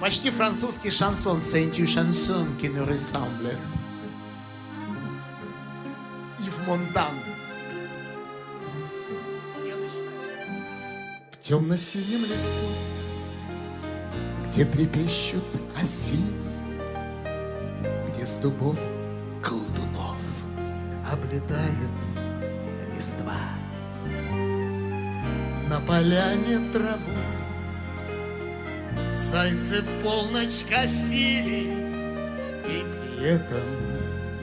Почти французский шансон, c'est une chanson qui nous. Yves Монтан. В темно-синем лесу, где трепещут оси, где с дубов колдунов облетает листва. На поляне траву Зайцы в полночь косили И при этом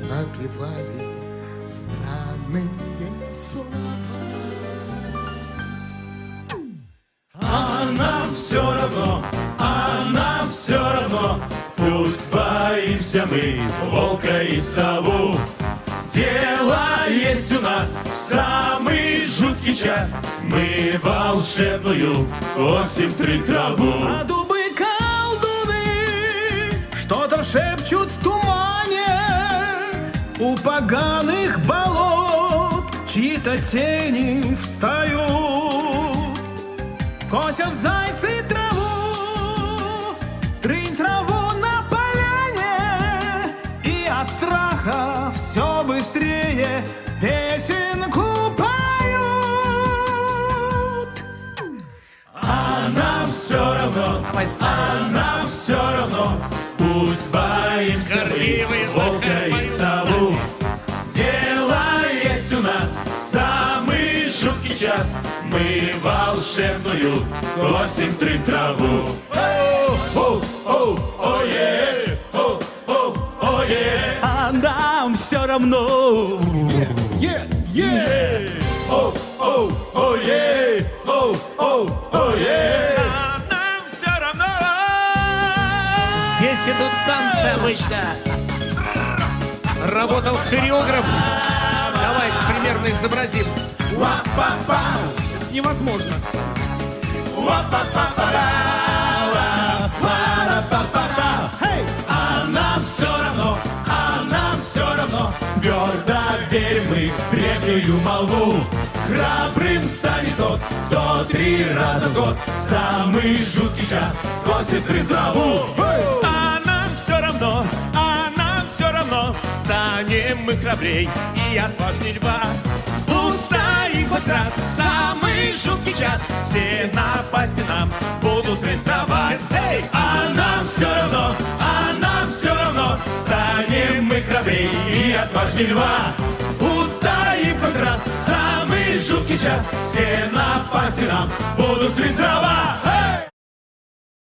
напевали странные слова. А нам все равно, а нам все равно Пусть боимся мы волка и сову. Дело есть у нас самый жуткий час. Мы волшебную осень три траву. А что-то шепчут в тумане У поганых болот чьи-то тени встают. Косят зайцы траву, трынь траву на поляне И от страха все быстрее песенку А нам все равно, а нам все равно Пусть боимся мы волка и сову. Дело есть у нас самый жуткий час. Мы волшебную косим три траву. Оу, оу, ое, оу, оу, ое. А нам все равно. Е, е. Оу, Идут танцы обычно. Работал хореограф. Давай примерно изобразим. Невозможно. А нам все равно, а нам все равно. Твердо верим мы в древнюю молву. Храбрым станет тот, кто три раза в год. Самый жуткий час косит при траву А Станем мы храбрей и отважней льва. Устоим хоть раз в самый жуткий час. Все напасти нам будут рентовать Эй! А нам все равно, а нам все равно Станем мы храбрей и отважней льва. Устоим хоть раз в самый жуткий час. Все напасти нам будут тренировать